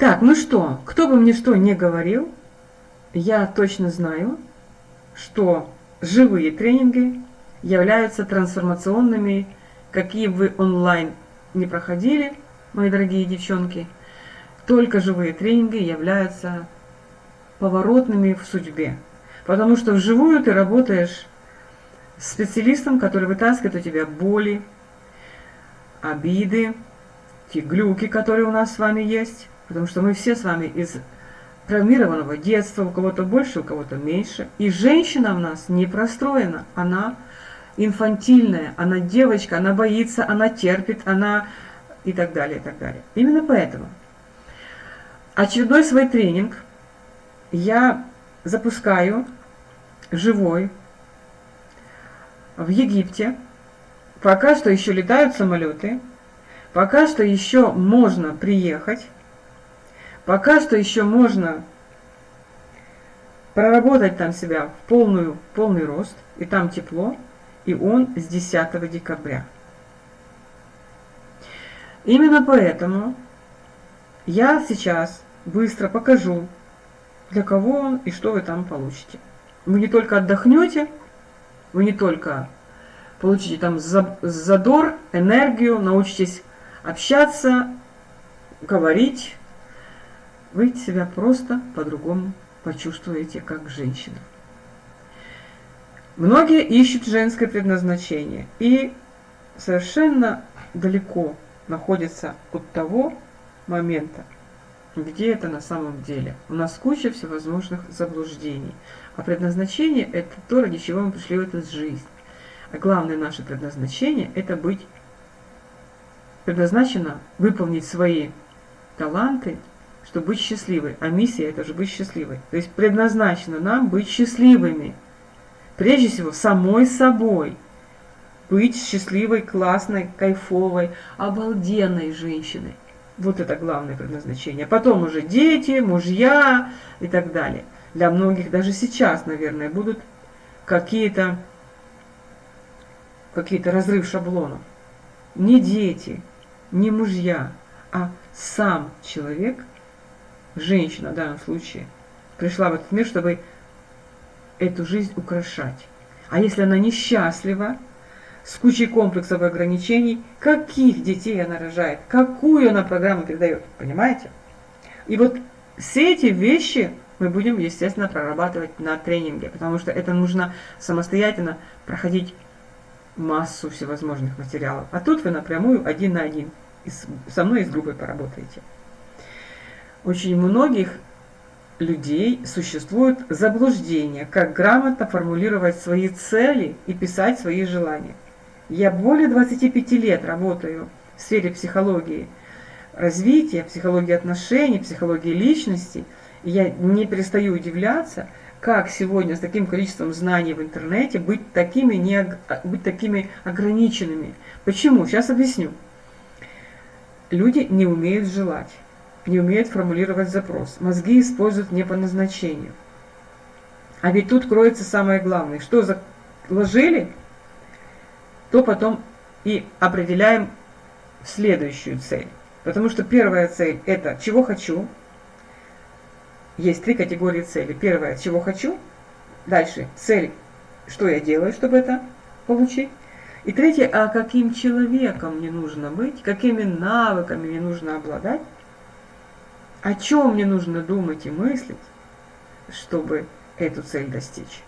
Так, ну что, кто бы мне что не говорил, я точно знаю, что живые тренинги являются трансформационными, какие вы онлайн не проходили, мои дорогие девчонки, только живые тренинги являются поворотными в судьбе. Потому что вживую ты работаешь с специалистом, который вытаскивает у тебя боли, обиды, те глюки, которые у нас с вами есть. Потому что мы все с вами из травмированного детства, у кого-то больше, у кого-то меньше. И женщина у нас не простроена, она инфантильная, она девочка, она боится, она терпит, она и так далее, и так далее. Именно поэтому очередной свой тренинг я запускаю живой в Египте. Пока что еще летают самолеты, пока что еще можно приехать, пока что еще можно проработать там себя в полную, полный рост, и там тепло, и он с 10 декабря. Именно поэтому я сейчас быстро покажу, для кого он и что вы там получите. Вы не только отдохнете, вы не только получите там задор, энергию, научитесь общаться, говорить, вы себя просто по-другому почувствуете как женщина. Многие ищут женское предназначение и совершенно далеко находятся от того момента, где это на самом деле. У нас куча всевозможных заблуждений. А предназначение – это то, ради чего мы пришли в эту жизнь. А главное наше предназначение – это быть предназначено выполнить свои таланты, чтобы быть счастливой. А миссия – это же быть счастливой. То есть предназначено нам быть счастливыми. Прежде всего, самой собой. Быть счастливой, классной, кайфовой, обалденной женщиной. Вот это главное предназначение. Потом уже дети, мужья и так далее. Для многих даже сейчас, наверное, будут какие-то какие-то разрыв шаблонов. Не дети, не мужья, а сам человек, женщина в данном случае, пришла в этот мир, чтобы эту жизнь украшать. А если она несчастлива, с кучей комплексов и ограничений, каких детей она рожает, какую она программу передает, понимаете? И вот все эти вещи мы будем, естественно, прорабатывать на тренинге, потому что это нужно самостоятельно проходить массу всевозможных материалов. А тут вы напрямую один на один со мной и с группой поработаете. Очень многих людей существует заблуждение, как грамотно формулировать свои цели и писать свои желания. Я более 25 лет работаю в сфере психологии развития, психологии отношений, психологии личности. И я не перестаю удивляться, как сегодня с таким количеством знаний в интернете быть такими, не, быть такими ограниченными. Почему? Сейчас объясню. Люди не умеют желать, не умеют формулировать запрос. Мозги используют не по назначению. А ведь тут кроется самое главное. Что заложили, то потом и определяем следующую цель. Потому что первая цель – это «чего хочу». Есть три категории цели. Первая – «чего хочу». Дальше – цель «что я делаю, чтобы это получить». И третье – а каким человеком мне нужно быть, какими навыками мне нужно обладать, о чем мне нужно думать и мыслить, чтобы эту цель достичь.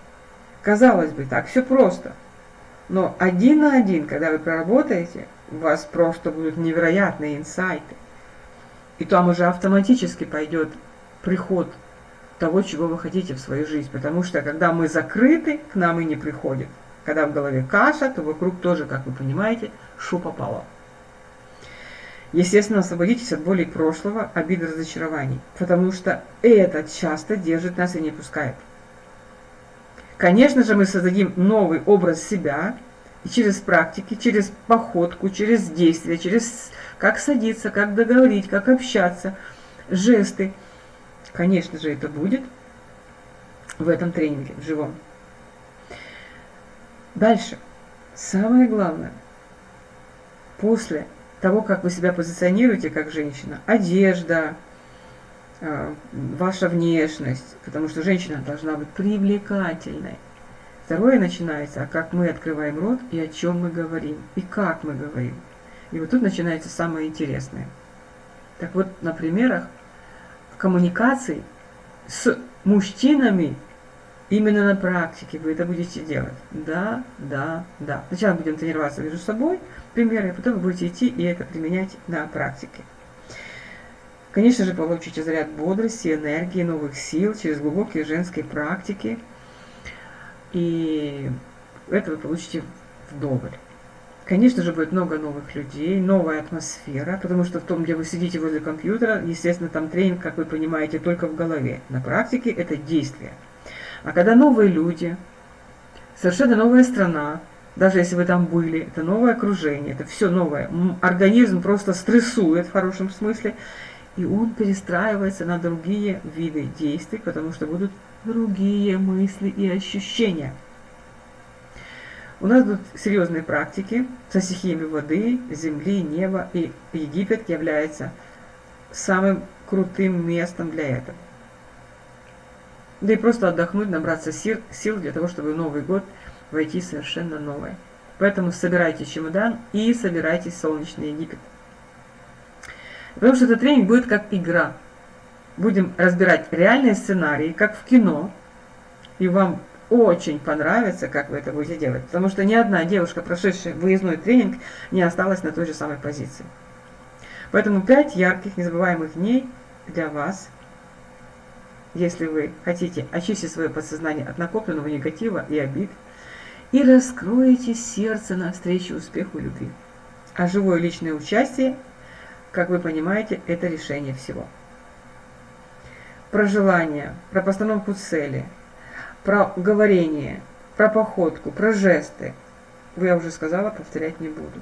Казалось бы, так все просто – но один на один, когда вы проработаете, у вас просто будут невероятные инсайты. И там уже автоматически пойдет приход того, чего вы хотите в свою жизнь. Потому что когда мы закрыты, к нам и не приходит. Когда в голове каша, то вокруг тоже, как вы понимаете, шу попало. Естественно, освободитесь от боли прошлого, обид, разочарований. Потому что это часто держит нас и не пускает. Конечно же, мы создадим новый образ себя, и через практики, через походку, через действия, через как садиться, как договорить, как общаться, жесты. Конечно же, это будет в этом тренинге, в живом. Дальше. Самое главное, после того, как вы себя позиционируете как женщина, одежда, э, ваша внешность, потому что женщина должна быть привлекательной. Второе начинается, а как мы открываем рот и о чем мы говорим, и как мы говорим. И вот тут начинается самое интересное. Так вот, на примерах коммуникаций с мужчинами именно на практике вы это будете делать. Да, да, да. Сначала будем тренироваться между собой, примеры, а потом вы будете идти и это применять на практике. Конечно же, получите заряд бодрости, энергии, новых сил через глубокие женские практики. И это вы получите вдоволь. Конечно же, будет много новых людей, новая атмосфера, потому что в том, где вы сидите возле компьютера, естественно, там тренинг, как вы понимаете, только в голове. На практике это действие. А когда новые люди, совершенно новая страна, даже если вы там были, это новое окружение, это все новое. Организм просто стрессует в хорошем смысле, и он перестраивается на другие виды действий, потому что будут другие мысли и ощущения. У нас будут серьезные практики со стихиями воды, земли, неба, и Египет является самым крутым местом для этого. Да и просто отдохнуть, набраться сил, сил для того, чтобы в Новый год войти совершенно новое. Поэтому собирайте чемодан и собирайтесь в солнечный Египет. Потому что этот тренинг будет как игра. Будем разбирать реальные сценарии, как в кино, и вам очень понравится, как вы это будете делать. Потому что ни одна девушка, прошедшая выездной тренинг, не осталась на той же самой позиции. Поэтому 5 ярких, незабываемых дней для вас, если вы хотите очистить свое подсознание от накопленного негатива и обид, и раскроете сердце навстречу успеху любви. А живое личное участие, как вы понимаете, это решение всего. Про желание, про постановку цели – про говорение, про походку, про жесты. Вы, я уже сказала, повторять не буду.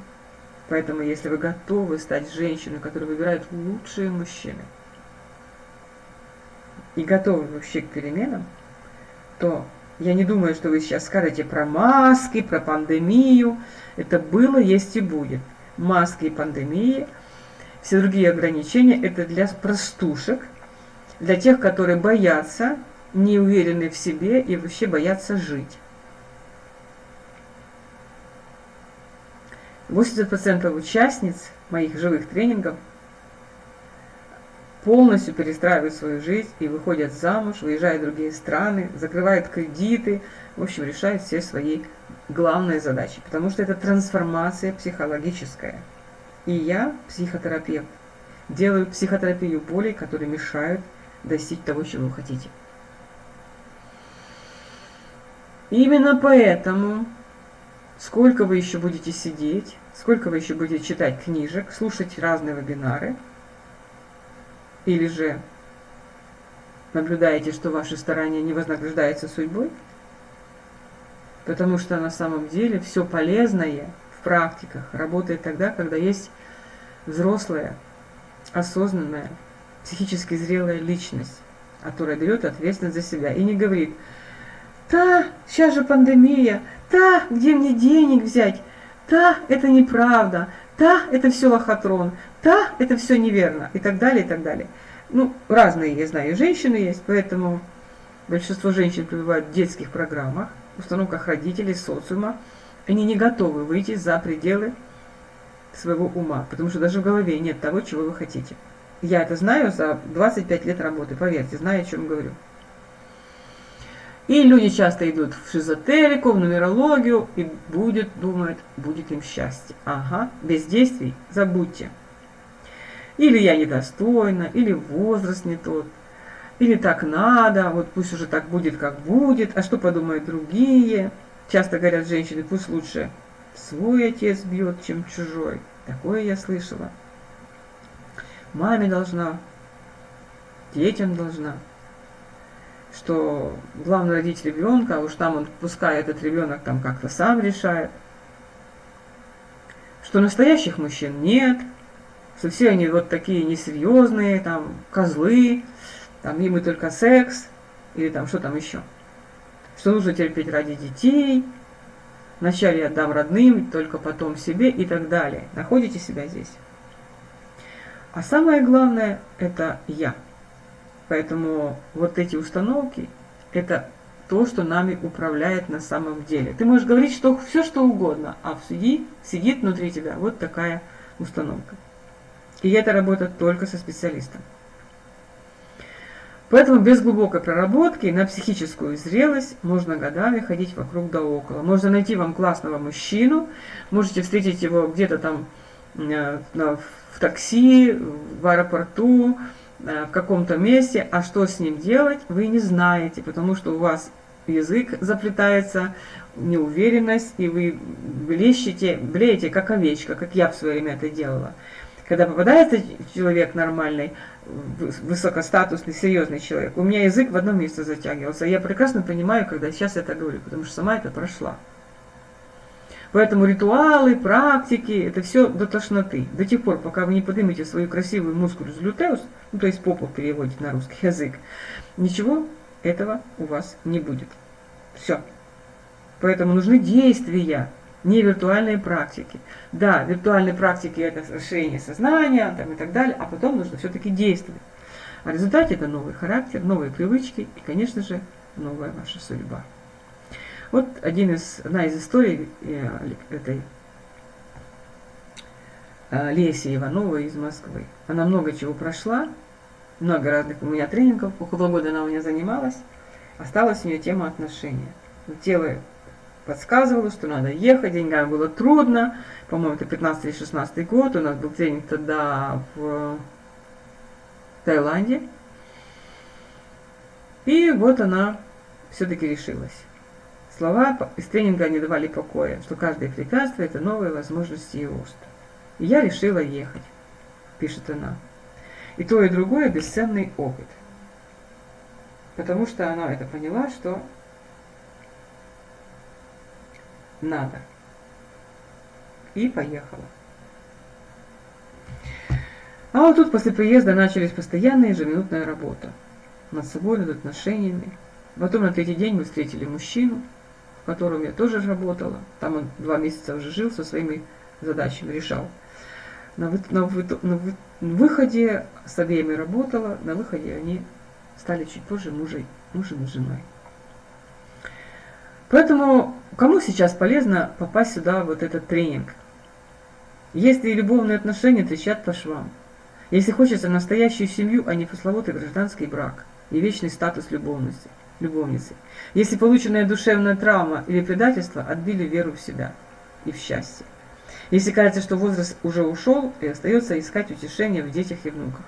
Поэтому, если вы готовы стать женщиной, которая выбирает лучшие мужчины, и готовы вообще к переменам, то я не думаю, что вы сейчас скажете про маски, про пандемию. Это было, есть и будет. Маски и пандемии, все другие ограничения – это для простушек, для тех, которые боятся не уверены в себе и вообще боятся жить. 80% участниц моих живых тренингов полностью перестраивают свою жизнь и выходят замуж, выезжают в другие страны, закрывают кредиты, в общем, решают все свои главные задачи, потому что это трансформация психологическая. И я, психотерапевт, делаю психотерапию болей, которые мешают достичь того, чего вы хотите. Именно поэтому, сколько вы еще будете сидеть, сколько вы еще будете читать книжек, слушать разные вебинары, или же наблюдаете, что ваши старания не вознаграждаются судьбой, потому что на самом деле все полезное в практиках работает тогда, когда есть взрослая, осознанная, психически зрелая личность, которая берет ответственность за себя и не говорит – Та, сейчас же пандемия. Та, где мне денег взять? Та, это неправда. Та, это все лохотрон. Та, это все неверно. И так далее, и так далее. Ну, разные, я знаю, женщины есть, поэтому большинство женщин пребывают в детских программах, установках родителей, социума. Они не готовы выйти за пределы своего ума, потому что даже в голове нет того, чего вы хотите. Я это знаю за 25 лет работы, поверьте, знаю, о чем говорю. И люди часто идут в шизотерику, в нумерологию, и будет, думают, будет им счастье. Ага, без действий забудьте. Или я недостойна, или возраст не тот, или так надо, вот пусть уже так будет, как будет, а что подумают другие. Часто говорят женщины, пусть лучше свой отец бьет, чем чужой. Такое я слышала. Маме должна, детям должна что главный родитель ребенка, а уж там он, пускай этот ребенок там как-то сам решает, что настоящих мужчин нет, что все они вот такие несерьезные, там, козлы, там, им и только секс, или там, что там еще. Что нужно терпеть ради детей, вначале отдам родным, только потом себе и так далее. Находите себя здесь. А самое главное – это я. Поэтому вот эти установки, это то, что нами управляет на самом деле. Ты можешь говорить что, все, что угодно, а в суде сидит внутри тебя вот такая установка. И это работает только со специалистом. Поэтому без глубокой проработки на психическую зрелость можно годами ходить вокруг да около. Можно найти вам классного мужчину, можете встретить его где-то там э, в такси, в аэропорту, э, в каком-то месте, а что с ним делать, вы не знаете, потому что у вас язык заплетается, неуверенность, и вы блещете, блеете, как овечка, как я в свое время это делала. Когда попадается человек нормальный, высокостатусный, серьезный человек, у меня язык в одном месте затягивался. Я прекрасно понимаю, когда сейчас это говорю, потому что сама это прошла. Поэтому ритуалы, практики, это все до тошноты. До тех пор, пока вы не поднимете свою красивую мускулус глютеус, ну то есть попу переводите на русский язык, ничего этого у вас не будет. Все. Поэтому нужны действия, не виртуальные практики. Да, виртуальные практики это расширение сознания там, и так далее, а потом нужно все-таки действовать. А в результате это новый характер, новые привычки и, конечно же, новая ваша судьба. Вот один из, одна из историй э, этой э, Леси Ивановой из Москвы. Она много чего прошла, много разных у меня тренингов, около года она у меня занималась. Осталась у нее тема отношения. Тело подсказывало, что надо ехать, деньгам было трудно. По-моему, это 15 или 16 год, у нас был тренинг тогда в Таиланде. И вот она все-таки решилась. Слова из тренинга не давали покоя, что каждое препятствие – это новые возможности и рост. И я решила ехать, пишет она. И то, и другое – бесценный опыт. Потому что она это поняла, что надо. И поехала. А вот тут после приезда начались постоянная ежеминутная работа. Над собой, над отношениями. Потом на третий день мы встретили мужчину, в котором я тоже работала. Там он два месяца уже жил, со своими задачами решал. На, вы, на, вы, на вы, выходе с обеими работала, на выходе они стали чуть позже мужей, мужем и женой. Поэтому кому сейчас полезно попасть сюда, вот этот тренинг? Если любовные отношения трещат по швам, если хочется настоящую семью, а не пресловутый гражданский брак и вечный статус любовности – любовницей. Если полученная душевная травма или предательство отбили веру в себя и в счастье. Если кажется, что возраст уже ушел, и остается искать утешение в детях и внуках.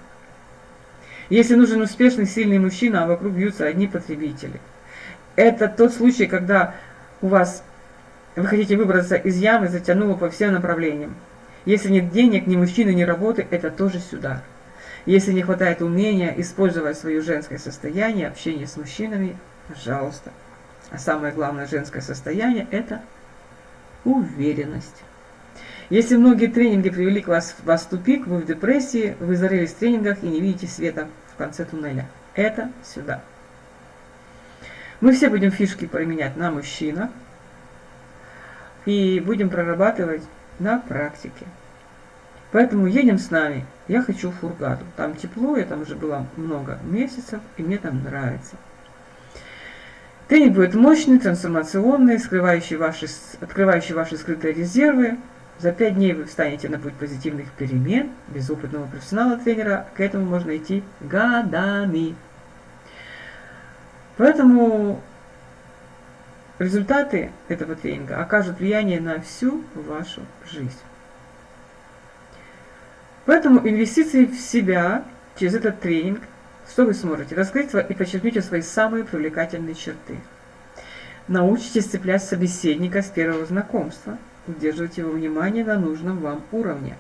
Если нужен успешный, сильный мужчина, а вокруг бьются одни потребители. Это тот случай, когда у вас вы хотите выбраться из ямы, затянуло по всем направлениям. Если нет денег, ни мужчины, ни работы, это тоже сюда. Если не хватает умения использовать свое женское состояние, общение с мужчинами, пожалуйста. А самое главное женское состояние – это уверенность. Если многие тренинги привели к вас, вас в тупик, вы в депрессии, вы зарылись в тренингах и не видите света в конце туннеля. Это сюда. Мы все будем фишки применять на мужчинах и будем прорабатывать на практике. Поэтому едем с нами. Я хочу в Фургаду. Там тепло, я там уже была много месяцев, и мне там нравится. Тренинг будет мощный, трансформационный, скрывающий ваши, открывающий ваши скрытые резервы. За пять дней вы встанете на путь позитивных перемен. Без опытного профессионала-тренера к этому можно идти годами. Поэтому результаты этого тренинга окажут влияние на всю вашу жизнь. Поэтому инвестиции в себя через этот тренинг, что вы сможете раскрыть и подчеркните свои самые привлекательные черты. Научитесь цеплять собеседника с первого знакомства, удерживать его внимание на нужном вам уровне.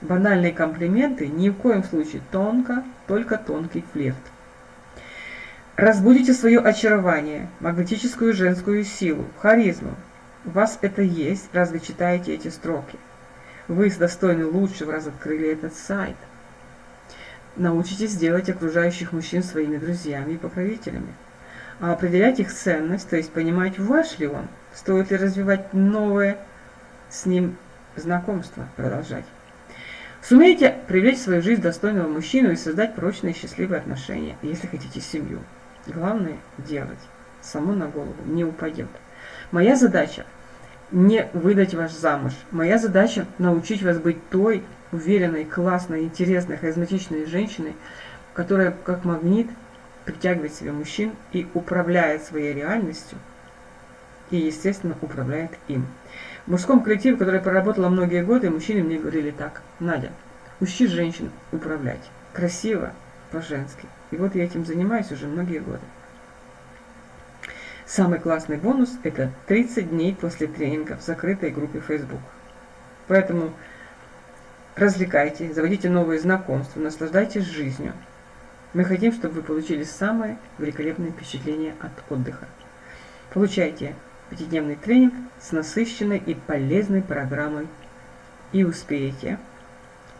Банальные комплименты ни в коем случае тонко, только тонкий флирт. Разбудите свое очарование, магнетическую женскую силу, харизму. У вас это есть, раз вы читаете эти строки. Вы достойны лучшего, раз открыли этот сайт. Научитесь делать окружающих мужчин своими друзьями и покровителями. А определять их ценность, то есть понимать, ваш ли он, стоит ли развивать новое с ним знакомство, продолжать. Сумейте привлечь в свою жизнь достойного мужчину и создать прочные счастливые отношения, если хотите семью. Главное делать. Само на голову не упадет. Моя задача не выдать вас замуж. Моя задача научить вас быть той уверенной, классной, интересной, харизматичной женщиной, которая как магнит притягивает себе мужчин и управляет своей реальностью, и, естественно, управляет им. В мужском коллективе, который проработала многие годы, мужчины мне говорили так, Надя, учи женщин управлять. Красиво, по-женски. И вот я этим занимаюсь уже многие годы. Самый классный бонус – это 30 дней после тренинга в закрытой группе Facebook. Поэтому развлекайте, заводите новые знакомства, наслаждайтесь жизнью. Мы хотим, чтобы вы получили самое великолепное впечатление от отдыха. Получайте пятидневный тренинг с насыщенной и полезной программой и успеете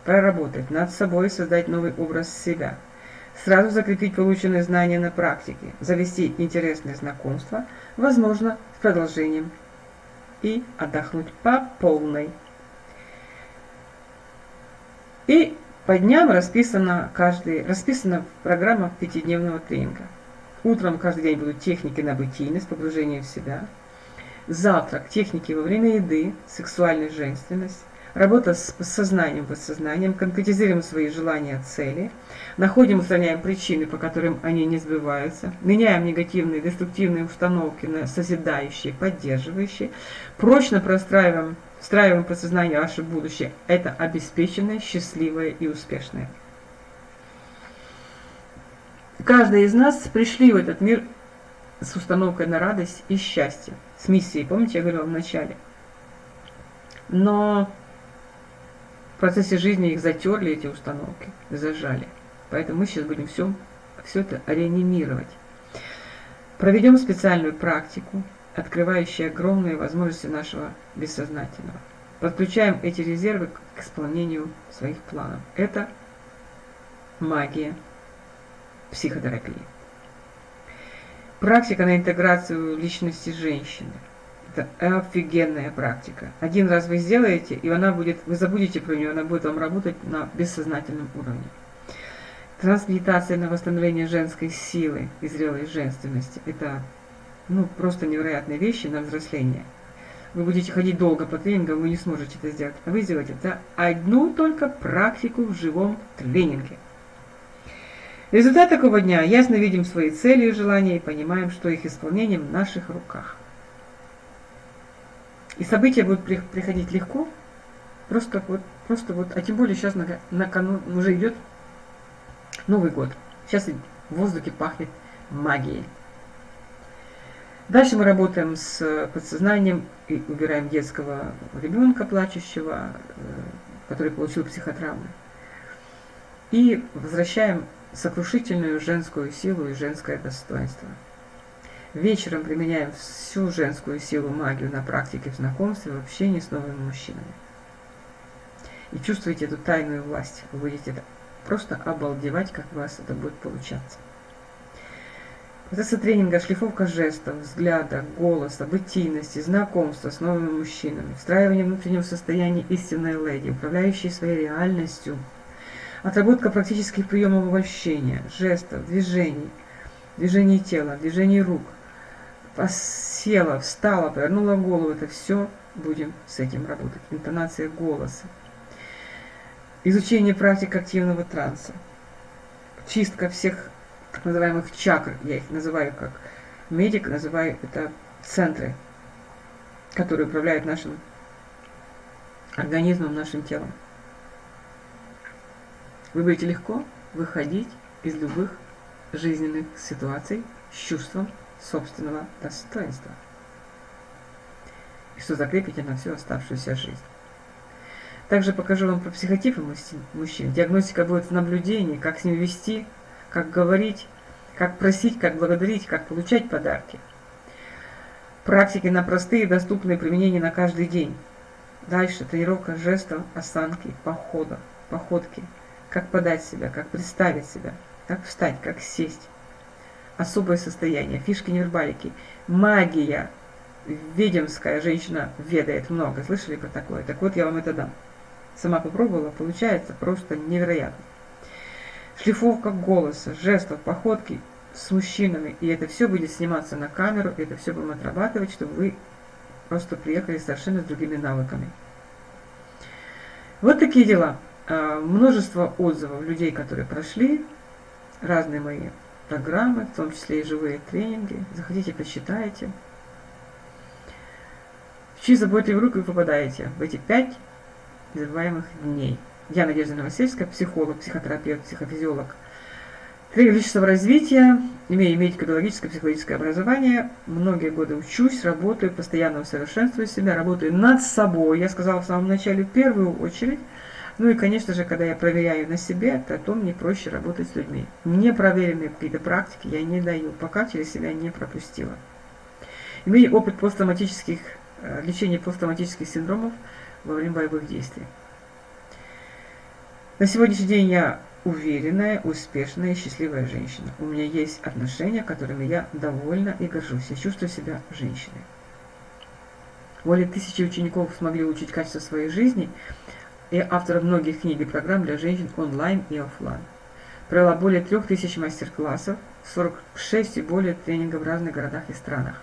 проработать над собой, создать новый образ себя, сразу закрепить полученные знания на практике, завести интересные знакомства, возможно, с продолжением, и отдохнуть по полной. И по дням расписана, каждый, расписана программа пятидневного тренинга. Утром каждый день будут техники на бытийность, погружение в себя. Завтрак, техники во время еды, сексуальная женственность. Работа с сознанием, подсознанием, конкретизируем свои желания, цели, находим, устраняем причины, по которым они не сбываются, меняем негативные, деструктивные установки на созидающие, поддерживающие, прочно простраиваем встраиваем подсознание ваше будущее. Это обеспеченное, счастливое и успешное. Каждый из нас пришли в этот мир с установкой на радость и счастье, с миссией. Помните, я говорила в начале. Но процессе жизни их затерли, эти установки, зажали. Поэтому мы сейчас будем все, все это реанимировать. Проведем специальную практику, открывающие огромные возможности нашего бессознательного. Подключаем эти резервы к исполнению своих планов. Это магия психотерапии. Практика на интеграцию личности женщины. Это офигенная практика. Один раз вы сделаете, и она будет, вы забудете про нее, она будет вам работать на бессознательном уровне. Трансмедитация на восстановление женской силы и зрелой женственности. Это ну, просто невероятные вещи на взросление. Вы будете ходить долго по тренингам, вы не сможете это сделать. А вы сделаете это одну только практику в живом тренинге. Результат такого дня. Ясно видим свои цели и желания и понимаем, что их исполнение в наших руках. И события будут приходить легко, просто вот, просто вот, а тем более сейчас на, на кону уже идет Новый год. Сейчас в воздухе пахнет магией. Дальше мы работаем с подсознанием и убираем детского ребенка плачущего, э, который получил психотравмы. И возвращаем сокрушительную женскую силу и женское достоинство. Вечером применяем всю женскую силу, магию на практике в знакомстве, в общении с новыми мужчинами. И чувствуете эту тайную власть. Вы будете просто обалдевать, как у вас это будет получаться. Процессы тренинга, шлифовка жестов, взгляда, голоса, бытийности, знакомства с новыми мужчинами, встраивание внутреннего состояния истинной леди, управляющей своей реальностью, отработка практических приемов обольщения, жестов, движений, движений тела, движений рук, села, встала, повернула голову, это все будем с этим работать. Интонация голоса. Изучение практик активного транса. Чистка всех так называемых чакр, я их называю как медик, называю это центры, которые управляют нашим организмом, нашим телом. Вы будете легко выходить из любых жизненных ситуаций с чувством собственного достоинства. И что закрепите на всю оставшуюся жизнь. Также покажу вам про психотипы мужчин. Диагностика будет в наблюдении, как с ним вести, как говорить, как просить, как благодарить, как получать подарки. Практики на простые, доступные применения на каждый день. Дальше тренировка жестов, осанки, похода, походки. Как подать себя, как представить себя, как встать, как сесть. Особое состояние, фишки невербалики. Магия. Ведемская женщина ведает много. Слышали про такое? Так вот, я вам это дам. Сама попробовала, получается просто невероятно. Шлифовка голоса, жестов, походки с мужчинами. И это все будет сниматься на камеру, это все будем отрабатывать, чтобы вы просто приехали совершенно с другими навыками. Вот такие дела. А, множество отзывов людей, которые прошли, разные мои программы, в том числе и живые тренинги. Заходите, почитайте. В чьи заботливые руки вы попадаете в эти пять незабываемых дней. Я Надежда Новосельская, психолог, психотерапевт, психофизиолог, тренер личностного развития, имею медико-биологическое психологическое образование, многие годы учусь, работаю, постоянно усовершенствую себя, работаю над собой, я сказала в самом начале, в первую очередь, ну и, конечно же, когда я проверяю на себе, то, то мне проще работать с людьми. Непроверенные какие-то практики я не даю, пока через себя не пропустила. Имею опыт посттравматических, э, лечения посттравматических синдромов во время боевых действий. На сегодняшний день я уверенная, успешная и счастливая женщина. У меня есть отношения, которыми я довольна и горжусь. Я чувствую себя женщиной. Более тысячи учеников смогли улучшить качество своей жизни, и автор многих книг и программ для женщин онлайн и офлайн. Провела более трех тысяч мастер-классов, 46 и более тренингов в разных городах и странах.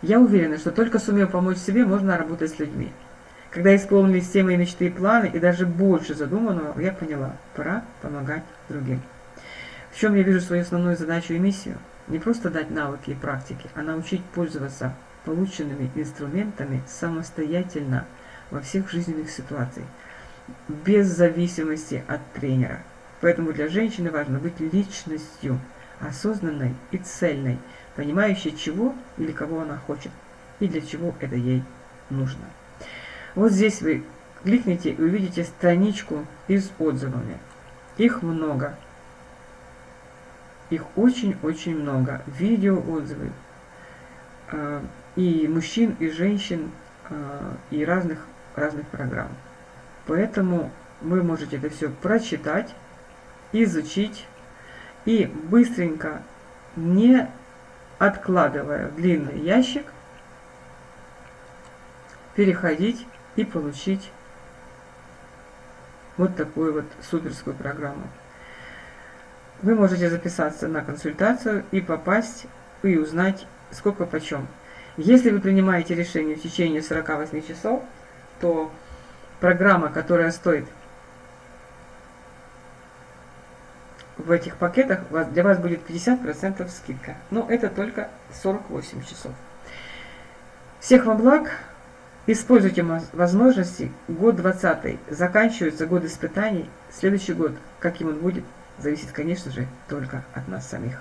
Я уверена, что только сумев помочь себе, можно работать с людьми. Когда исполнились все мои мечты и планы, и даже больше задуманного, я поняла, пора помогать другим. В чем я вижу свою основную задачу и миссию? Не просто дать навыки и практики, а научить пользоваться полученными инструментами самостоятельно во всех жизненных ситуациях, без зависимости от тренера. Поэтому для женщины важно быть личностью, осознанной и цельной, понимающей, чего или кого она хочет, и для чего это ей нужно. Вот здесь вы кликните и увидите страничку из отзывами. Их много. Их очень-очень много. Видео отзывы. А, и мужчин, и женщин, а, и разных, разных программ. Поэтому вы можете это все прочитать, изучить и быстренько, не откладывая в длинный ящик, переходить и получить вот такую вот суперскую программу. Вы можете записаться на консультацию и попасть, и узнать, сколько почем. Если вы принимаете решение в течение 48 часов, то программа, которая стоит в этих пакетах, для вас будет 50% скидка. Но это только 48 часов. Всех вам благ! Используйте возможности. Год 20 заканчивается год испытаний. Следующий год, каким он будет, зависит, конечно же, только от нас самих.